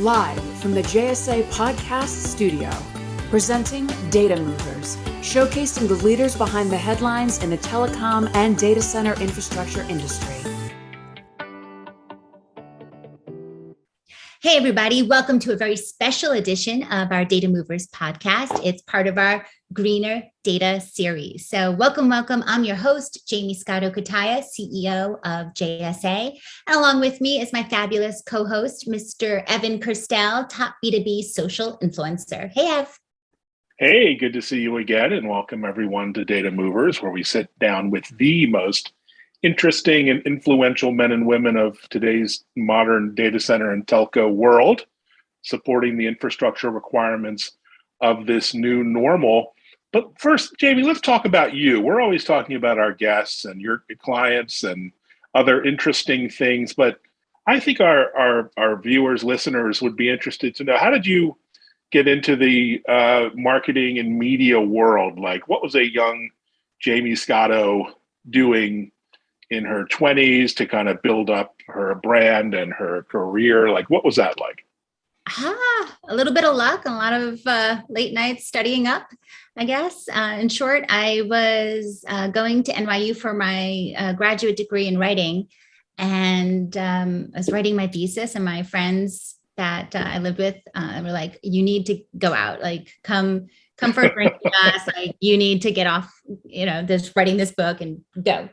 live from the JSA Podcast Studio, presenting Data Movers, showcasing the leaders behind the headlines in the telecom and data center infrastructure industry. Hey, everybody, welcome to a very special edition of our Data Movers podcast. It's part of our Greener Data series. So welcome, welcome. I'm your host, Jamie Scotto Cutaia, CEO of JSA. And along with me is my fabulous co-host, Mr. Evan Kirstel, top B2B social influencer. Hey, Ev. Hey, good to see you again and welcome everyone to Data Movers, where we sit down with the most interesting and influential men and women of today's modern data center and telco world, supporting the infrastructure requirements of this new normal. But first, Jamie, let's talk about you. We're always talking about our guests and your clients and other interesting things, but I think our, our, our viewers, listeners would be interested to know, how did you get into the uh, marketing and media world? Like what was a young Jamie Scotto doing in her 20s to kind of build up her brand and her career? Like, what was that like? Ah, a little bit of luck, a lot of uh, late nights studying up, I guess. Uh, in short, I was uh, going to NYU for my uh, graduate degree in writing, and um, I was writing my thesis, and my friends that uh, I lived with uh, were like, "You need to go out, like come." come for a drink with us. Like you need to get off, you know, this writing this book and go.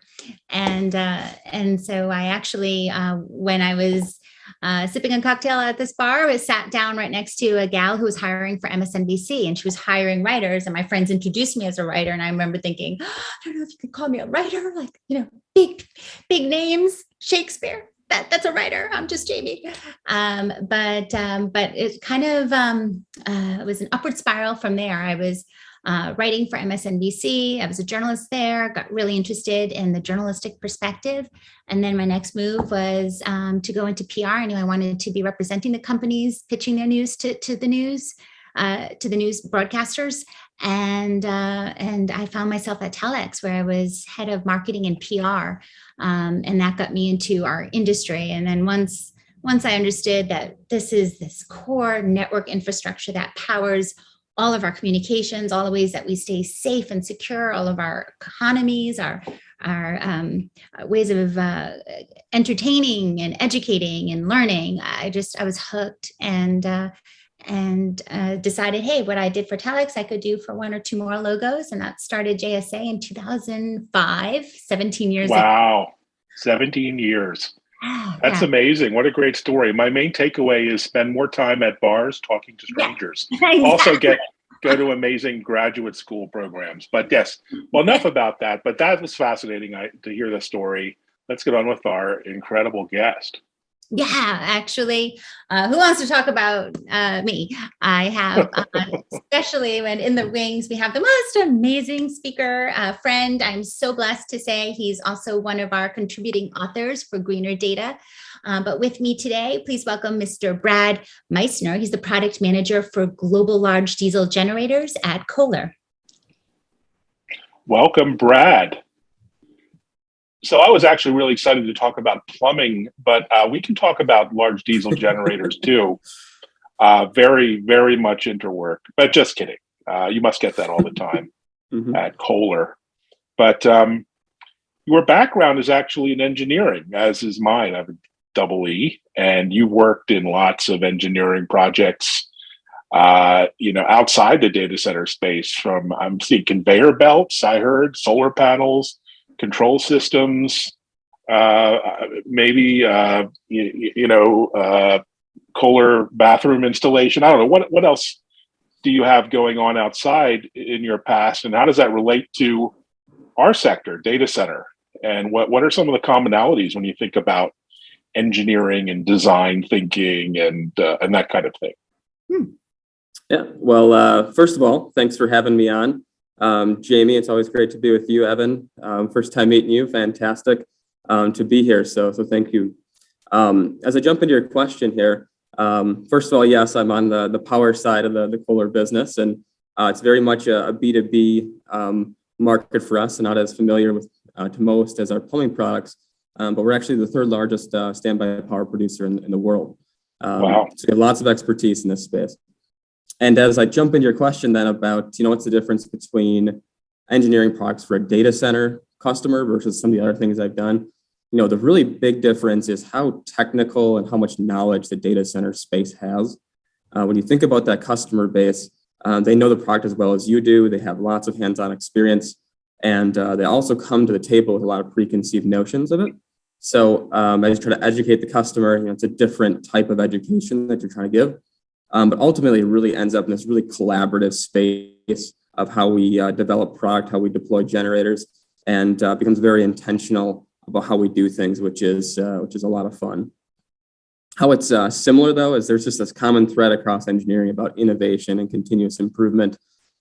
And uh, and so I actually, uh, when I was uh, sipping a cocktail at this bar, I was sat down right next to a gal who was hiring for MSNBC and she was hiring writers. And my friends introduced me as a writer. And I remember thinking, oh, I don't know if you could call me a writer, like, you know, big, big names, Shakespeare that that's a writer. I'm just Jamie. Um, but um, but it kind of um, uh, was an upward spiral from there. I was uh, writing for MSNBC. I was a journalist there, got really interested in the journalistic perspective. And then my next move was um, to go into PR. I knew I wanted to be representing the companies, pitching their news to, to the news, uh, to the news broadcasters. And, uh, and I found myself at Telx where I was head of marketing and PR. Um, and that got me into our industry. And then once, once I understood that this is this core network infrastructure that powers all of our communications, all the ways that we stay safe and secure, all of our economies, our our um, ways of uh, entertaining and educating and learning. I just I was hooked and uh, and uh, decided, hey, what I did for Telx, I could do for one or two more logos. And that started JSA in 2005, 17 years wow. Ago. 17 years. That's yeah. amazing. What a great story. My main takeaway is spend more time at bars talking to strangers. Yeah, exactly. Also get go to amazing graduate school programs. But yes, well, enough about that. But that was fascinating to hear the story. Let's get on with our incredible guest. Yeah, actually, uh, who wants to talk about uh, me? I have, uh, especially when in the wings, we have the most amazing speaker uh, friend. I'm so blessed to say he's also one of our contributing authors for Greener Data. Um, but with me today, please welcome Mr. Brad Meissner. He's the product manager for global large diesel generators at Kohler. Welcome, Brad so I was actually really excited to talk about plumbing, but uh, we can talk about large diesel generators too. Uh, very, very much interwork, but just kidding. Uh, you must get that all the time mm -hmm. at Kohler. But um, your background is actually in engineering, as is mine. I have a double E, and you worked in lots of engineering projects. Uh, you know, outside the data center space, from I'm seeing conveyor belts. I heard solar panels control systems, uh, maybe uh, you, you, know uh, Kohler bathroom installation. I don't know what what else do you have going on outside in your past, and how does that relate to our sector, data center? And what what are some of the commonalities when you think about engineering and design thinking and uh, and that kind of thing? Hmm. Yeah. Well, uh, first of all, thanks for having me on. Um, Jamie, it's always great to be with you, Evan. Um, first time meeting you, fantastic um, to be here. So, so thank you. Um, as I jump into your question here, um, first of all, yes, I'm on the, the power side of the, the Kohler business, and uh, it's very much a a B2B um, market for us, and not as familiar with uh, to most as our plumbing products. but we're actually the third largest uh, standby power producer in, in the world. Um, Wow. So we have lots of expertise in this space. And as I jump into your question then about, you know, what's the difference between engineering products for a data center customer versus some of the other things I've done, you know, the really big difference is how technical and how much knowledge the data center space has. Uh, when you think about that customer base, uh, they know the product as well as you do. They have lots of hands-on experience, and uh, they also come to the table with a lot of preconceived notions of it. So um, I just try to educate the customer. You know, it's a different type of education that you're trying to give, um, but ultimately, it really ends up in this really collaborative space of how we uh, develop product, how we deploy generators, and uh, becomes very intentional about how we do things, which is uh, which is a lot of fun. How it's uh, similar though is there's just this common thread across engineering about innovation and continuous improvement,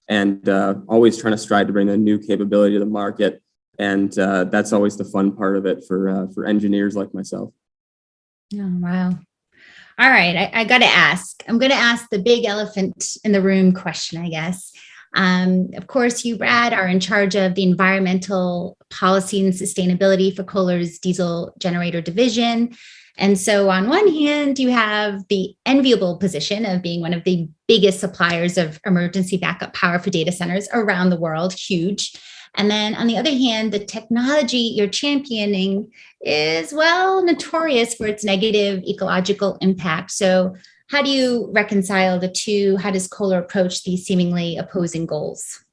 and uh, always trying to strive to bring a new capability to the market. And uh, that's always the fun part of it for for engineers like myself. Oh, wow. All right, I, I got to ask. I'm going to ask the big elephant in the room question, I guess. Um, of course, you, Brad, are in charge of the environmental policy and sustainability for Kohler's diesel generator division. And so on one hand, you have the enviable position of being one of the biggest suppliers of emergency backup power for data centers around the world, huge. And then on the other hand, the technology you're championing is, well, notorious for its negative ecological impact. So how do you reconcile the two? How does Kohler approach these seemingly opposing goals?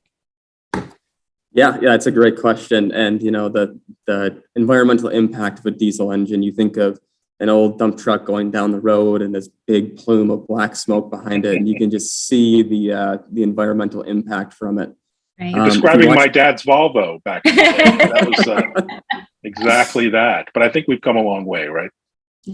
Yeah, yeah, it's a great question. And you know, the the environmental impact of a diesel engine, you think of an old dump truck going down the road and this big plume of black smoke behind it, and you can just see the uh, the environmental impact from it. Right. You're Um, describing watch- my dad's Volvo back that was uh, exactly that. But I think we've come a long way, right?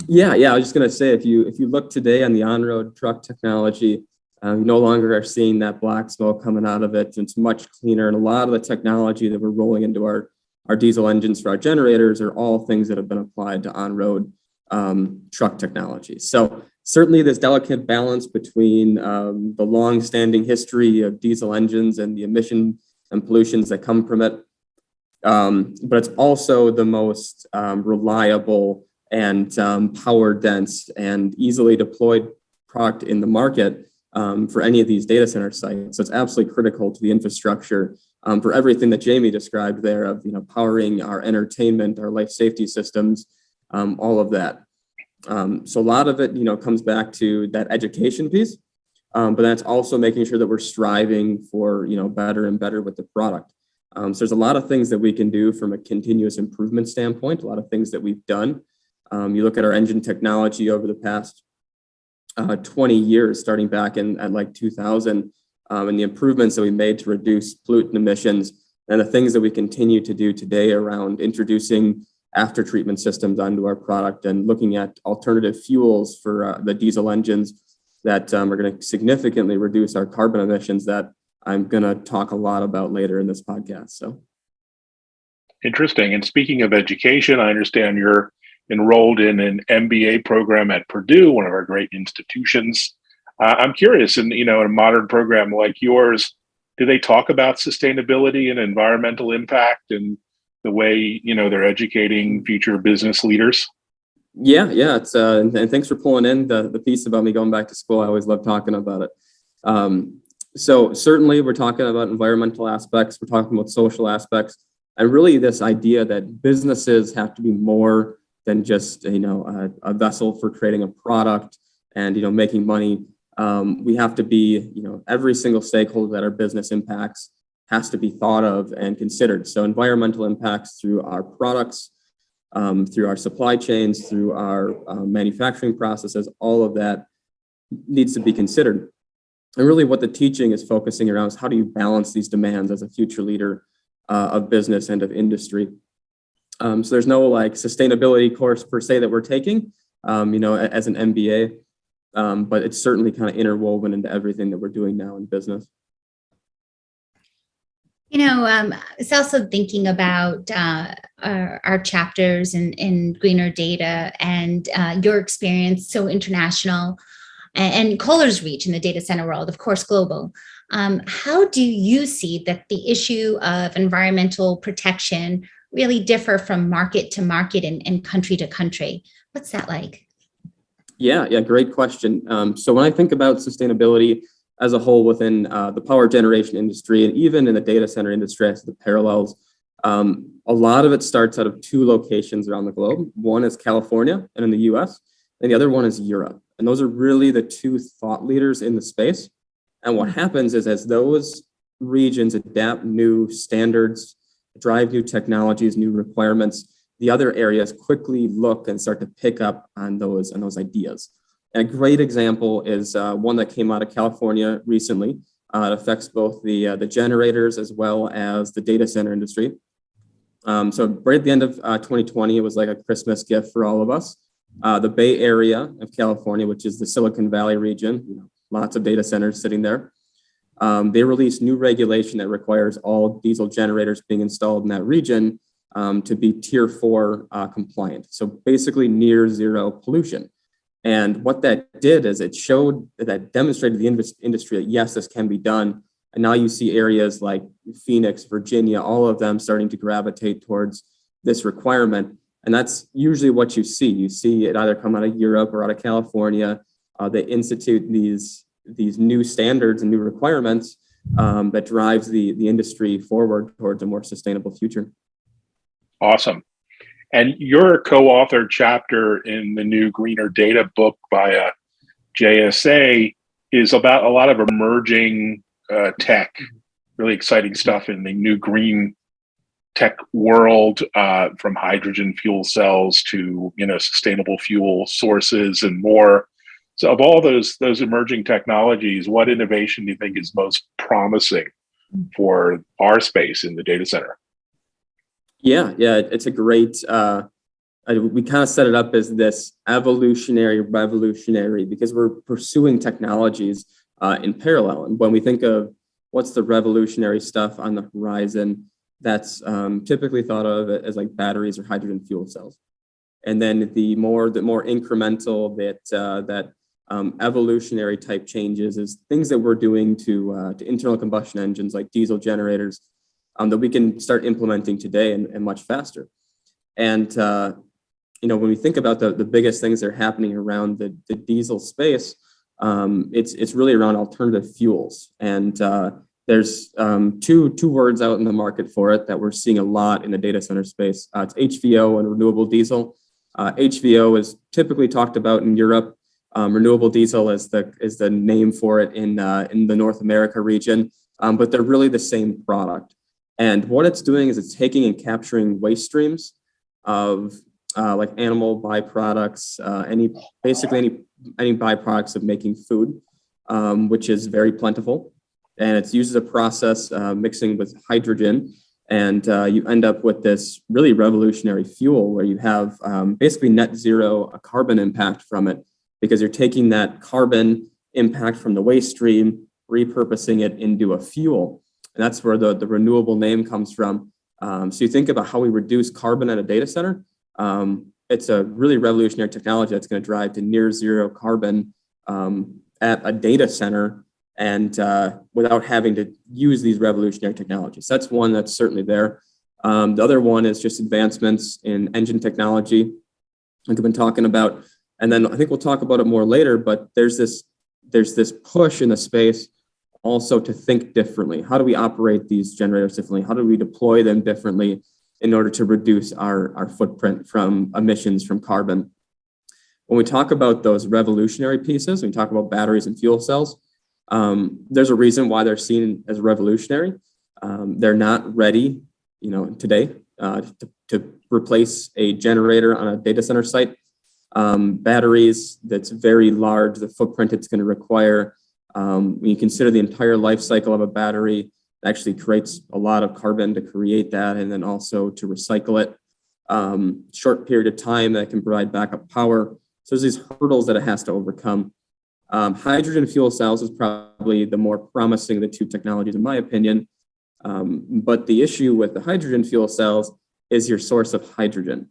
Yeah, yeah. I was just gonna say, if you if you look today on the on-road truck technology, um, you no longer are seeing that black smoke coming out of it. It's much cleaner, and a lot of the technology that we're rolling into our our diesel engines for our generators are all things that have been applied to on-road um, truck technology. So certainly, this delicate balance between um, the long-standing history of diesel engines and the emission and pollutions that come from it, um, but it's also the most um, reliable and um, power dense and easily deployed product in the market um, for any of these data center sites. So it's absolutely critical to the infrastructure for everything that Jamie described there of you know powering our entertainment, our life safety systems, um, all of that. Um, so a lot of it you know comes back to that education piece, um, but that's also making sure that we're striving for you know better and better with the product. Um, so there's a lot of things that we can do from a continuous improvement standpoint, a lot of things that we've done. Um, you look at our engine technology over the past uh, 20 years, starting back in at like 2000, um, and the improvements that we made to reduce pollutant emissions, and the things that we continue to do today around introducing after treatment systems onto our product and looking at alternative fuels for uh, the diesel engines that um, are going to significantly reduce our carbon emissions that I'm going to talk a lot about later in this podcast. So. Interesting. And speaking of education, I understand you're enrolled in an MBA program at Purdue, one of our great institutions. Uh, I'm curious, and you know, in a modern program like yours, do they talk about sustainability and environmental impact and the way you know they're educating future business leaders? Yeah, yeah. It's uh, and, and thanks for pulling in the the piece about me going back to school. I always love talking about it. Um, so certainly, we're talking about environmental aspects. We're talking about social aspects, and really this idea that businesses have to be more than just you know a, a vessel for creating a product and you know making money. Um, we have to be you know every single stakeholder that our business impacts has to be thought of and considered. So environmental impacts through our products, um, through our supply chains, through our uh, manufacturing processes, all of that needs to be considered. And really what the teaching is focusing around is how do you balance these demands as a future leader uh, of business and of industry. Um, so there's no like sustainability course per se that we're taking, um, you know, as an MBA, um, but it's certainly kind of interwoven into everything that we're doing now in business. You know, um, it's also thinking about uh, our, our, chapters in, in Greener Data and uh, your experience, so international, and, and Kohler's reach in the data center world, of course, global. Um, how do you see that the issue of environmental protection really differ from market to market and, and country to country? What's that like? Yeah, yeah, great question. Um, so when I think about sustainability as a whole within uh, the power generation industry and even in the data center industry as the parallels, um, a lot of it starts out of two locations around the globe. One is California and in the US, and the other one is Europe. And those are really the two thought leaders in the space. And what happens is as those regions adapt new standards, drive new technologies, new requirements, the other areas quickly look and start to pick up on those, on those ideas. And a great example is uh, one that came out of California recently. Uh, it affects both the, uh, the generators as well as the data center industry. Um, so right at the end of 2020, it was like a Christmas gift for all of us. the Bay Area of California, which is the Silicon Valley region, you know, lots of data centers sitting there. Um, they released new regulation that requires all diesel generators being installed in that region um, to be tier four uh, compliant. So basically near zero pollution. And what that did is it showed that demonstrated the industry that yes, this can be done. And now you see areas like Phoenix, Virginia, all of them starting to gravitate towards this requirement. And that's usually what you see. You see it either come out of Europe or out of California. Uh, they institute these, these new standards and new requirements um, that drives the, the industry forward towards a more sustainable future. Awesome. And your co-author chapter in the new Greener Data book by uh, JSA is about a lot of emerging uh, tech, really exciting stuff in the new green tech world, uh, from hydrogen fuel cells to you know sustainable fuel sources and more. So, of all those those emerging technologies, what innovation do you think is most promising for our space in the data center? Yeah, yeah, it's a great, uh, we kind of set it up as this evolutionary, revolutionary, because we're pursuing technologies uh, in parallel. And when we think of what's the revolutionary stuff on the horizon, that's um, typically thought of as like batteries or hydrogen fuel cells. And then the more the more incremental that uh, that um, evolutionary type changes is things that we're doing to uh, to internal combustion engines like diesel generators um, that we can start implementing today and, and much faster. And, uh, you know, when we think about the, the biggest things that are happening around the, the diesel space, um, it's, it's really around alternative fuels. And uh, there's um, two, two words out in the market for it that we're seeing a lot in the data center space. Uh, it's HVO and renewable diesel. HVO uh, is typically talked about in Europe. Um, renewable diesel is the, is the name for it in, uh, in the North America region, um, but they're really the same product. And what it's doing is it's taking and capturing waste streams of uh, like animal byproducts, uh, any basically any any byproducts of making food, um, which is very plentiful. And it's used as a process uh, mixing with hydrogen. And uh, you end up with this really revolutionary fuel where you have um, basically net zero a carbon impact from it because you're taking that carbon impact from the waste stream, repurposing it into a fuel. And that's where the, the renewable name comes from. Um, so you think about how we reduce carbon at a data center. Um, it's a really revolutionary technology that's going to drive to near zero carbon um, at a data center and uh, without having to use these revolutionary technologies. That's one that's certainly there. Um, the other one is just advancements in engine technology, like I've been talking about. And then I think we'll talk about it more later, but there's this, there's this push in the space also to think differently. How do we operate these generators differently? How do we deploy them differently in order to reduce our, our footprint from emissions from carbon? When we talk about those revolutionary pieces, when we talk about batteries and fuel cells, um, there's a reason why they're seen as revolutionary. Um, they're not ready, you know, today uh, to, to, replace a generator on a data center site. Um, batteries that's very large, the footprint it's going to require um, when you consider the entire life cycle of a battery, it actually creates a lot of carbon to create that and then also to recycle it. Um, short period of time that can provide backup power. So there's these hurdles that it has to overcome. Um, hydrogen fuel cells is probably the more promising of the two technologies in my opinion. Um, but the issue with the hydrogen fuel cells is your source of hydrogen.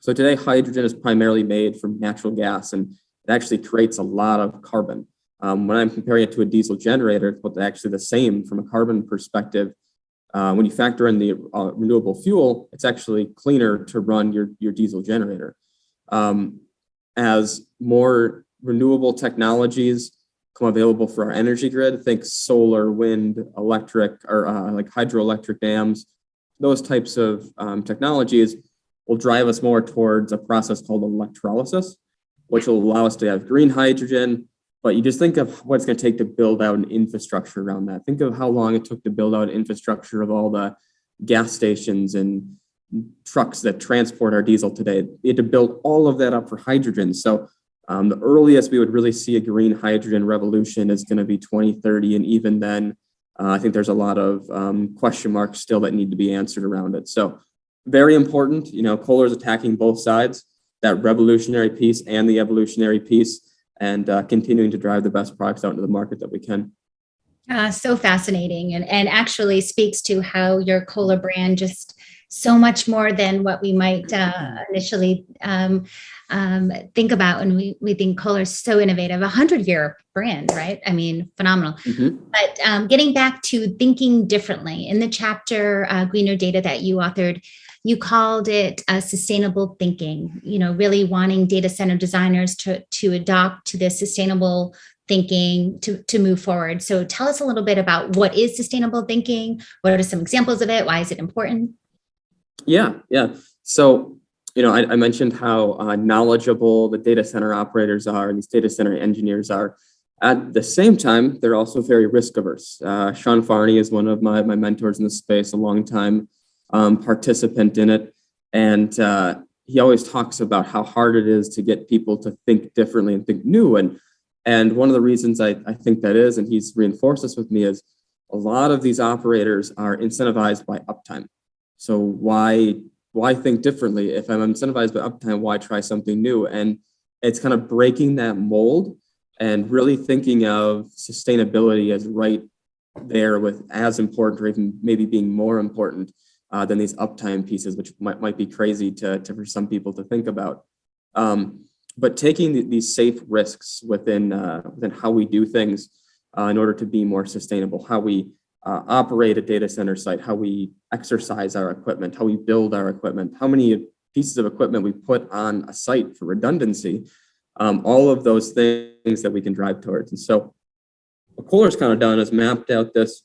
So today hydrogen is primarily made from natural gas and it actually creates a lot of carbon. Um, when I'm comparing it to a diesel generator, it's actually the same from a carbon perspective. Uh, when you factor in the uh, renewable fuel, it's actually cleaner to run your, your diesel generator. Um, as more renewable technologies come available for our energy grid, think solar, wind, electric, or uh, like hydroelectric dams, those types of um, technologies will drive us more towards a process called electrolysis, which will allow us to have green hydrogen. But you just think of what it's going to take to build out an infrastructure around that. Think of how long it took to build out infrastructure of all the gas stations and trucks that transport our diesel today. We had to build all of that up for hydrogen. So um, the earliest we would really see a green hydrogen revolution is going to be 2030. And even then, uh, I think there's a lot of um, question marks still that need to be answered around it. So very important, you know, Kohler is attacking both sides, that revolutionary piece and the evolutionary piece, and uh, continuing to drive the best products out into the market that we can. Uh, so fascinating and, and actually speaks to how your Kohler brand just so much more than what we might uh, initially um, um, think about when we, we think Kohler is so innovative, a hundred year brand, right? I mean, phenomenal. Mm-hmm. But um, getting back to thinking differently in the chapter uh, Greener Data that you authored, you called it uh, sustainable thinking, you know, really wanting data center designers to, to adopt to this sustainable thinking to, to move forward. So tell us a little bit about what is sustainable thinking? What are some examples of it? Why is it important? Yeah, yeah. So, you know, I, I mentioned how uh, knowledgeable the data center operators are and these data center engineers are. At the same time, they're also very risk averse. Uh, Sean Farney is one of my, my mentors in this space, a long time um, participant in it. And uh, he always talks about how hard it is to get people to think differently and think new. And, and one of the reasons I, I think that is, and he's reinforced this with me, is a lot of these operators are incentivized by uptime. So why why think differently? If I'm incentivized by uptime, why try something new? And it's kind of breaking that mold and really thinking of sustainability as right there with as important or even maybe being more important uh, than these uptime pieces, which might, might be crazy to, to for some people to think about. Um, but taking the, these safe risks within, uh, within how we do things uh, in order to be more sustainable, how we uh, operate a data center site, how we exercise our equipment, how we build our equipment, how many pieces of equipment we put on a site for redundancy, um, all of those things that we can drive towards. And so what Kohler's kind of done is mapped out this,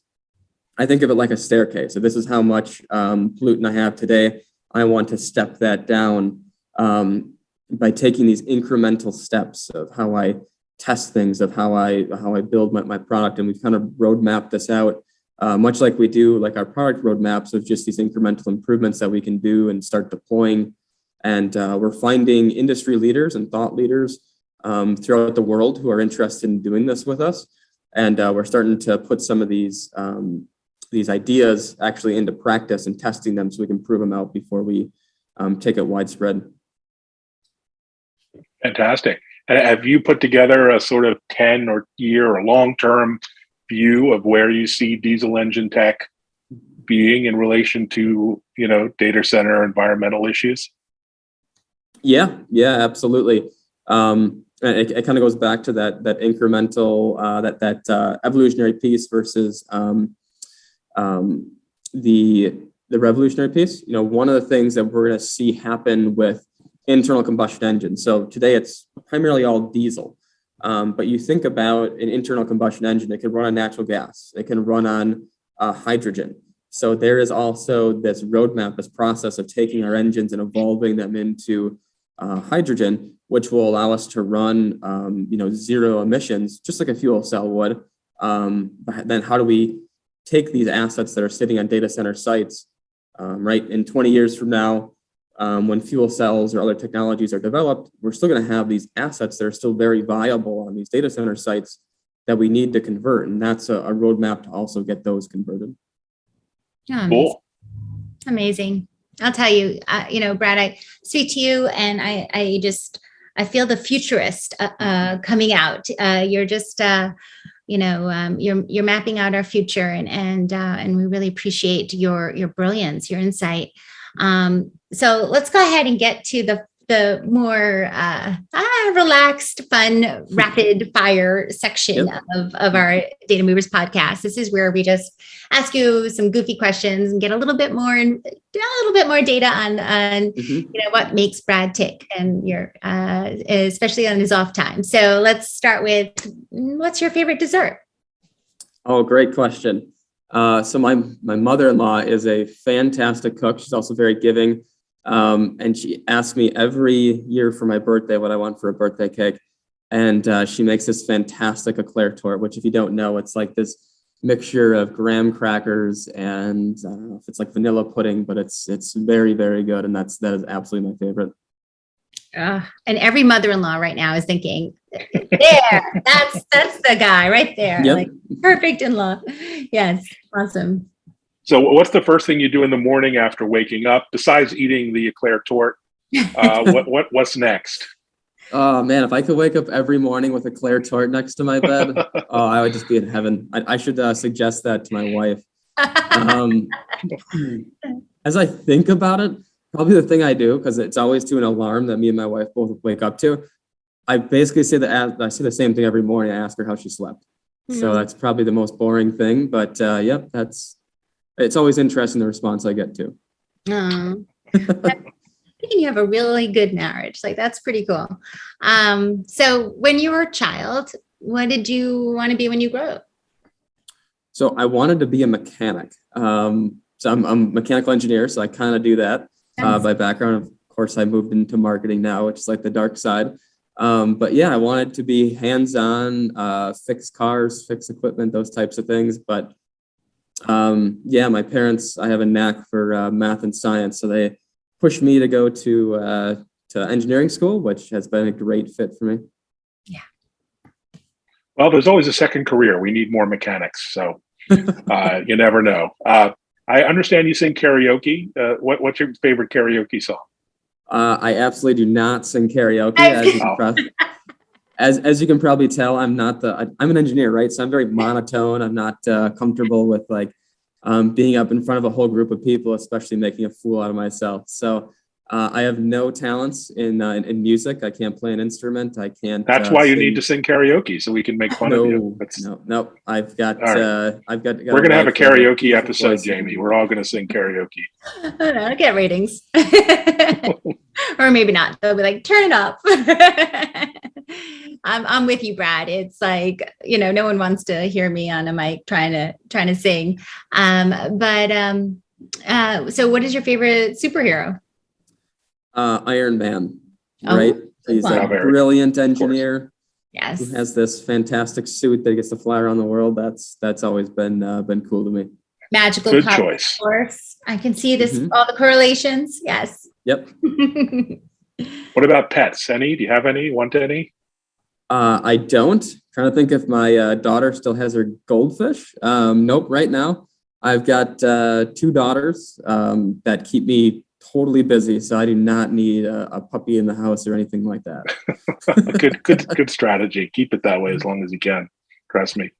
I think of it like a staircase. So this is how much um, pollutant I have today. I want to step that down um, by taking these incremental steps of how I test things, of how I how I build my, my product. And we've kind of roadmapped this out uh, much like we do like our product roadmaps of just these incremental improvements that we can do and start deploying. And uh, we're finding industry leaders and thought leaders um, throughout the world who are interested in doing this with us. And uh, we're starting to put some of these um, these ideas actually into practice and testing them so we can prove them out before we um, take it widespread. Fantastic. Have you put together a sort of 10 or year or long-term view of where you see diesel engine tech being in relation to you know data center environmental issues yeah yeah absolutely um, it, it kind of goes back to that that incremental uh, that that uh, evolutionary piece versus um, um, the the revolutionary piece you know one of the things that we're going to see happen with internal combustion engines so today it's primarily all diesel um, but you think about an internal combustion engine, it can run on natural gas, it can run on uh, hydrogen. So there is also this roadmap, this process of taking our engines and evolving them into uh, hydrogen, which will allow us to run, um, you know, zero emissions, just like a fuel cell would. Um, but then how do we take these assets that are sitting on data center sites, um, right? In 20 years from now, um, when fuel cells or other technologies are developed, we're still going to have these assets that are still very viable on these data center sites that we need to convert. And that's a, a roadmap to also get those converted. Yeah, cool. Amazing. I'll tell you, uh, you know, Brad, I speak to you and I, I just, I feel the futurist uh, uh, coming out. Uh, you're just, uh, you know, um, you're you're mapping out our future, and and uh, and we really appreciate your your brilliance, your insight. Um, so let's go ahead and get to the the more uh, ah, relaxed, fun, rapid fire section Yep. of, of our Data Movers podcast. This is where we just ask you some goofy questions and get a little bit more and a little bit more data on, on Mhm. you know what makes Brad tick and your uh, especially on his off time. So let's start with mm, what's your favorite dessert? Oh, great question. Uh, so my my mother-in-law is a fantastic cook. She's also very giving, um, and she asks me every year for my birthday what I want for a birthday cake, and uh, she makes this fantastic eclair tort. Which, if you don't know, it's like this mixture of graham crackers and I don't know if it's like vanilla pudding, but it's it's very very good, and that's that is absolutely my favorite. Uh, and every mother-in-law right now is thinking, there, that's that's the guy right there. Yep. Like perfect in-law. Yes, awesome. So, what's the first thing you do in the morning after waking up besides eating the eclair tort? Uh, what what what's next? Oh man, if I could wake up every morning with a Claire tort next to my bed, oh, I would just be in heaven. I, I should uh, suggest that to my wife. Um, as I think about it, probably the thing I do because it's always to an alarm that me and my wife both wake up to. I basically say the I say the same thing every morning. I ask her how she slept. So Hmm. that's probably the most boring thing, but uh, yep, that's. It's always interesting the response I get to. Oh. You have a really good marriage. Like that's pretty cool. Um, so when you were a child, what did you want to be when you grow up? So I wanted to be a mechanic. Um, so I'm, I'm a mechanical engineer, so I kind of do that. uh, by background. Of course, I moved into marketing now, which is like the dark side. Um, but yeah, I wanted to be hands-on, uh, fix cars, fix equipment, those types of things. But um, yeah, my parents, I have a knack for uh, math and science, so they pushed me to go to uh, to engineering school, which has been a great fit for me. Yeah. Well, there's always a second career. We need more mechanics, so uh, you never know. Uh, I understand you sing karaoke. Uh, what, what's your favorite karaoke song? Uh, I absolutely do not sing karaoke. I- As you, can as, as you can probably tell, I'm not the, I- I'm an engineer, right? So I'm very monotone. I'm not uh, comfortable with like um, being up in front of a whole group of people, especially making a fool out of myself. So uh, I have no talents in, uh, in, in music. I can't play an instrument. I can't. That's uh, why you sing- need to sing karaoke so we can make fun of you. No, That's, no, no. I've got, All right. uh, I've got. got we're gonna have a karaoke episode. Jamie. We're all gonna sing karaoke. I don't know, get ratings. or maybe not. They'll be like, turn it up. I'm I'm with you, Brad. It's like, you know, no one wants to hear me on a mic trying to trying to sing. Um, but um uh so what is your favorite superhero? Uh, Iron Man, Oh, right? He's one. a Yeah, brilliant engineer. Yes. who has this fantastic suit that gets to fly around the world. That's that's always been uh, been cool to me. Magical Good power choice. force. I can see this Mhm. all the correlations. Yes. Yep. What about pets? Any? Do you have any? Want any? Uh, I don't. trying to think if my uh, daughter still has her goldfish. Um, nope. Right now, I've got uh, two daughters um, that keep me totally busy, so I do not need a, a puppy in the house or anything like that. good, good, good strategy. Keep it that way as long as you can. Trust me.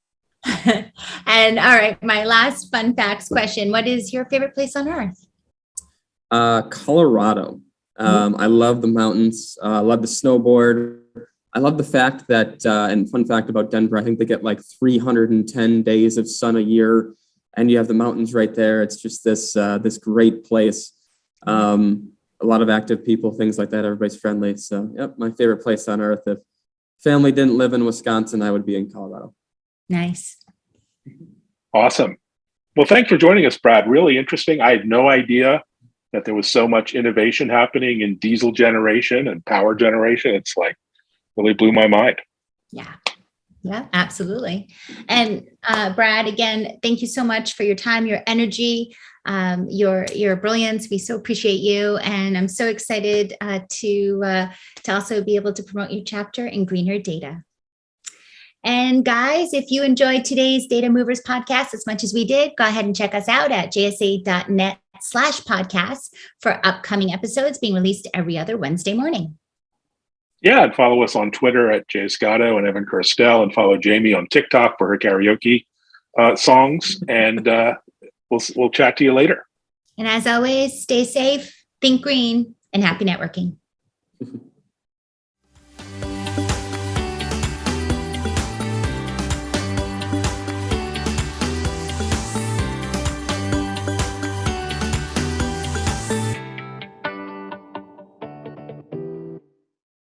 and all right, my last fun facts question. What is your favorite place on earth? Uh, Colorado. Um, I love the mountains. Uh, I love the snowboard. I love the fact that, uh, and fun fact about Denver, I think they get like 310 days of sun a year, and you have the mountains right there. It's just this uh, this great place. Um, a lot of active people, things like that. Everybody's friendly. So, yep, my favorite place on earth. If family didn't live in Wisconsin, I would be in Colorado. Nice. Awesome. Well, thanks for joining us, Brad. Really interesting. I had no idea that there was so much innovation happening in diesel generation and power generation. It's like really blew my mind. Yeah. Yeah, absolutely. And uh, Brad, again, thank you so much for your time, your energy, um, your your brilliance. We so appreciate you, and I'm so excited uh, to uh, to also be able to promote your chapter in Greener Data. And guys, if you enjoyed today's Data Movers podcast as much as we did, go ahead and check us out at jsa.net slash podcasts for upcoming episodes being released every other Wednesday morning. Yeah, and follow us on Twitter at Jay Scotto and Evan Kirstel, and follow Jamie on TikTok for her karaoke uh, songs. And uh, we'll we'll chat to you later. And as always, stay safe, think green, and happy networking.